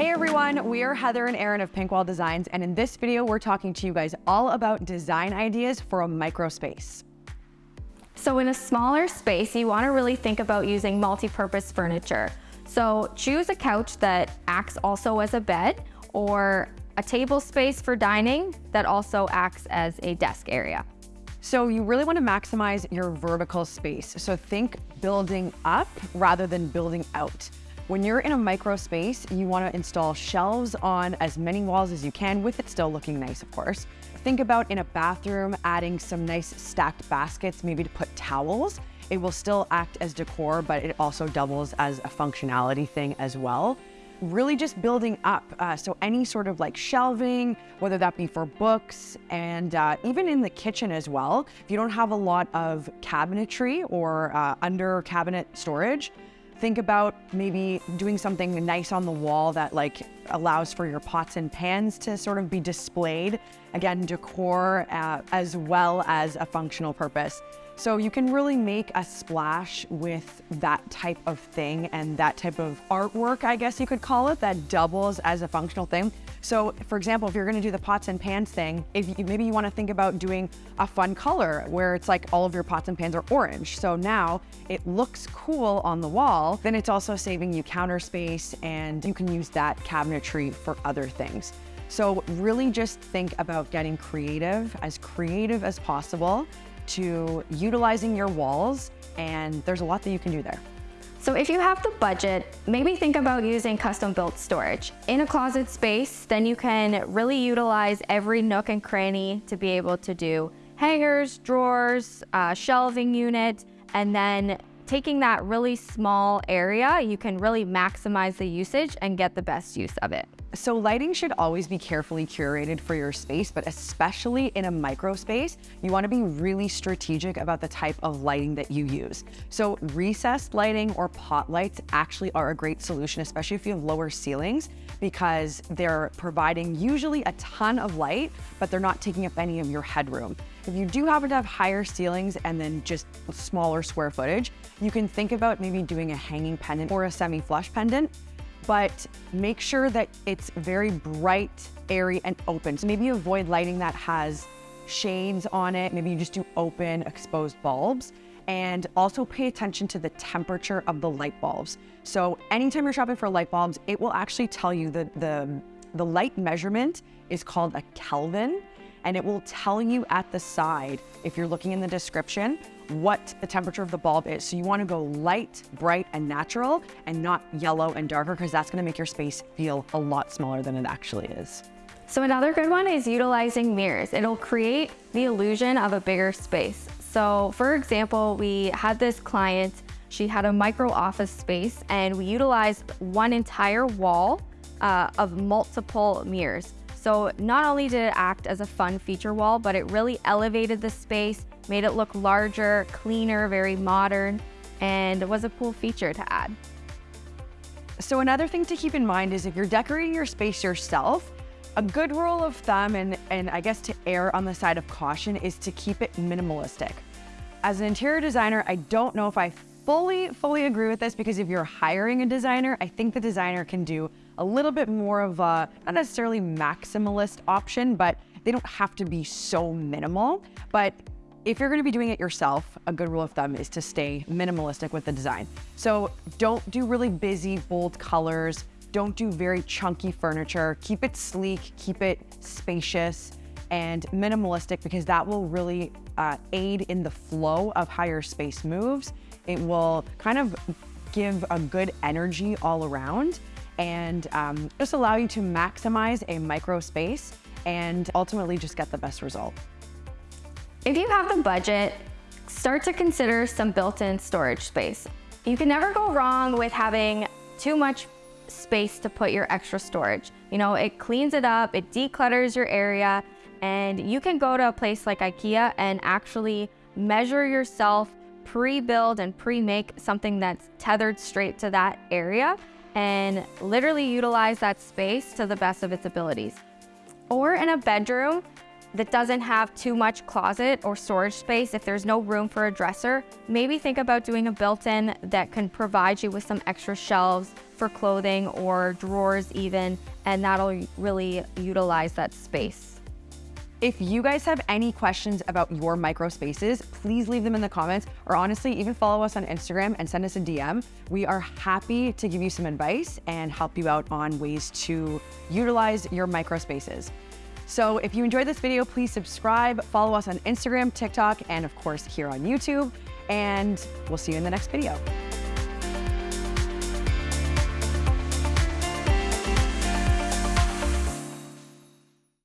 Hey everyone, we are Heather and Aaron of Pinkwall Designs, and in this video, we're talking to you guys all about design ideas for a micro space. So in a smaller space, you wanna really think about using multi-purpose furniture. So choose a couch that acts also as a bed or a table space for dining that also acts as a desk area. So you really want to maximize your vertical space. So think building up rather than building out. When you're in a micro space, you want to install shelves on as many walls as you can with it still looking nice, of course. Think about in a bathroom, adding some nice stacked baskets, maybe to put towels. It will still act as decor, but it also doubles as a functionality thing as well really just building up. Uh, so any sort of like shelving, whether that be for books and uh, even in the kitchen as well. If you don't have a lot of cabinetry or uh, under cabinet storage, think about maybe doing something nice on the wall that like allows for your pots and pans to sort of be displayed. Again, decor uh, as well as a functional purpose. So you can really make a splash with that type of thing and that type of artwork, I guess you could call it, that doubles as a functional thing. So for example, if you're gonna do the pots and pans thing, if you, maybe you wanna think about doing a fun color where it's like all of your pots and pans are orange. So now it looks cool on the wall, then it's also saving you counter space and you can use that cabinetry for other things. So really just think about getting creative, as creative as possible to utilizing your walls and there's a lot that you can do there. So if you have the budget, maybe think about using custom built storage. In a closet space, then you can really utilize every nook and cranny to be able to do hangers, drawers, uh, shelving unit, and then taking that really small area, you can really maximize the usage and get the best use of it. So lighting should always be carefully curated for your space, but especially in a micro space, you wanna be really strategic about the type of lighting that you use. So recessed lighting or pot lights actually are a great solution, especially if you have lower ceilings, because they're providing usually a ton of light, but they're not taking up any of your headroom. If you do happen to have higher ceilings and then just smaller square footage, you can think about maybe doing a hanging pendant or a semi-flush pendant but make sure that it's very bright, airy, and open. So maybe avoid lighting that has shades on it. Maybe you just do open, exposed bulbs. And also pay attention to the temperature of the light bulbs. So anytime you're shopping for light bulbs, it will actually tell you that the, the light measurement is called a Kelvin and it will tell you at the side, if you're looking in the description, what the temperature of the bulb is. So you wanna go light, bright, and natural, and not yellow and darker, because that's gonna make your space feel a lot smaller than it actually is. So another good one is utilizing mirrors. It'll create the illusion of a bigger space. So for example, we had this client, she had a micro office space and we utilized one entire wall uh, of multiple mirrors. So not only did it act as a fun feature wall, but it really elevated the space, made it look larger, cleaner, very modern, and was a cool feature to add. So another thing to keep in mind is if you're decorating your space yourself, a good rule of thumb, and, and I guess to err on the side of caution, is to keep it minimalistic. As an interior designer, I don't know if I fully, fully agree with this because if you're hiring a designer, I think the designer can do a little bit more of a, not necessarily maximalist option, but they don't have to be so minimal. But if you're gonna be doing it yourself, a good rule of thumb is to stay minimalistic with the design. So don't do really busy, bold colors. Don't do very chunky furniture. Keep it sleek, keep it spacious and minimalistic because that will really uh, aid in the flow of how your space moves it will kind of give a good energy all around and um, just allow you to maximize a micro space and ultimately just get the best result. If you have the budget, start to consider some built-in storage space. You can never go wrong with having too much space to put your extra storage. You know, it cleans it up, it declutters your area, and you can go to a place like IKEA and actually measure yourself pre-build and pre-make something that's tethered straight to that area and literally utilize that space to the best of its abilities. Or in a bedroom, that doesn't have too much closet or storage space, if there's no room for a dresser, maybe think about doing a built-in that can provide you with some extra shelves for clothing or drawers even, and that'll really utilize that space. If you guys have any questions about your micro spaces, please leave them in the comments or honestly, even follow us on Instagram and send us a DM. We are happy to give you some advice and help you out on ways to utilize your micro spaces. So if you enjoyed this video, please subscribe, follow us on Instagram, TikTok, and of course here on YouTube, and we'll see you in the next video.